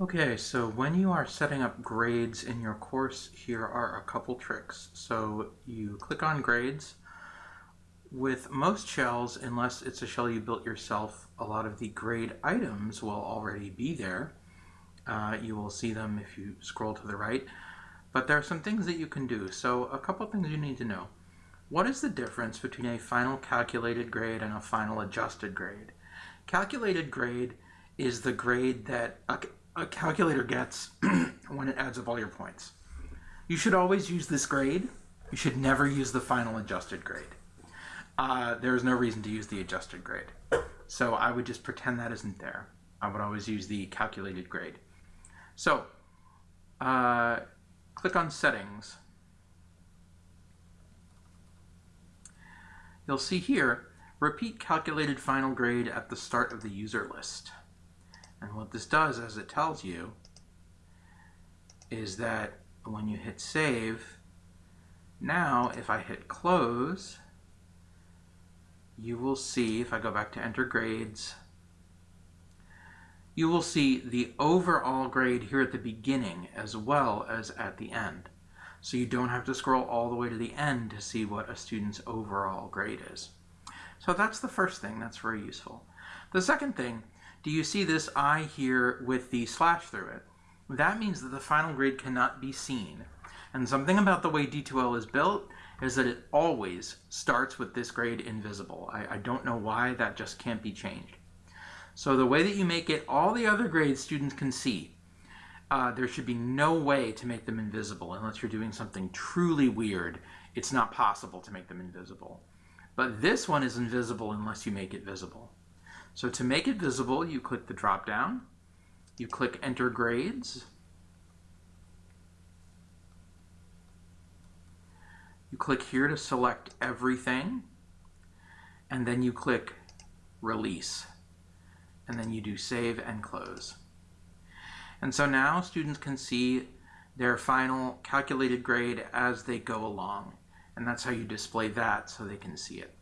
Okay, so when you are setting up grades in your course, here are a couple tricks. So you click on grades. With most shells, unless it's a shell you built yourself, a lot of the grade items will already be there. Uh, you will see them if you scroll to the right. But there are some things that you can do. So a couple things you need to know. What is the difference between a final calculated grade and a final adjusted grade? Calculated grade is the grade that a calculator gets when it adds up all your points. You should always use this grade. You should never use the final adjusted grade. Uh, there's no reason to use the adjusted grade. So I would just pretend that isn't there. I would always use the calculated grade. So uh, click on settings. You'll see here, repeat calculated final grade at the start of the user list. And what this does, as it tells you, is that when you hit save, now if I hit close, you will see, if I go back to enter grades, you will see the overall grade here at the beginning as well as at the end. So you don't have to scroll all the way to the end to see what a student's overall grade is. So that's the first thing, that's very useful. The second thing do you see this I here with the slash through it? That means that the final grade cannot be seen. And something about the way D2L is built is that it always starts with this grade invisible. I, I don't know why, that just can't be changed. So the way that you make it, all the other grades students can see, uh, there should be no way to make them invisible unless you're doing something truly weird. It's not possible to make them invisible. But this one is invisible unless you make it visible. So to make it visible, you click the drop down, you click enter grades, you click here to select everything, and then you click release, and then you do save and close. And so now students can see their final calculated grade as they go along, and that's how you display that so they can see it.